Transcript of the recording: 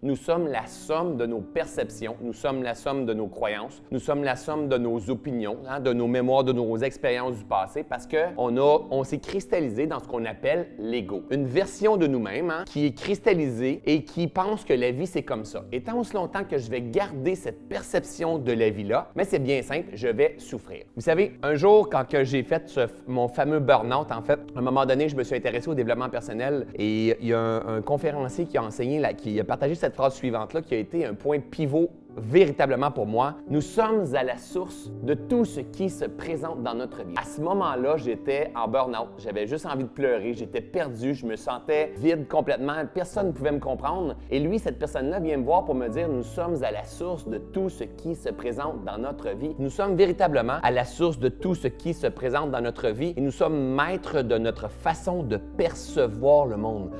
Nous sommes la somme de nos perceptions, nous sommes la somme de nos croyances, nous sommes la somme de nos opinions, hein, de nos mémoires, de nos expériences du passé, parce qu'on on s'est cristallisé dans ce qu'on appelle l'ego. Une version de nous-mêmes hein, qui est cristallisée et qui pense que la vie, c'est comme ça. Et tant aussi longtemps que je vais garder cette perception de la vie-là, mais c'est bien simple, je vais souffrir. Vous savez, un jour, quand j'ai fait mon fameux burn-out, en fait, à un moment donné, je me suis intéressé au développement personnel et il y a un, conférencier qui a enseigné, qui a partagé cette phrase suivante-là, qui a été un point pivot véritablement pour moi, nous sommes à la source de tout ce qui se présente dans notre vie. À ce moment-là, j'étais en burn-out, j'avais juste envie de pleurer, j'étais perdu, je me sentais vide complètement, personne ne pouvait me comprendre. Et lui, cette personne-là vient me voir pour me dire, nous sommes à la source de tout ce qui se présente dans notre vie. Nous sommes véritablement à la source de tout ce qui se présente dans notre vie et nous sommes maîtres de notre façon de percevoir le monde.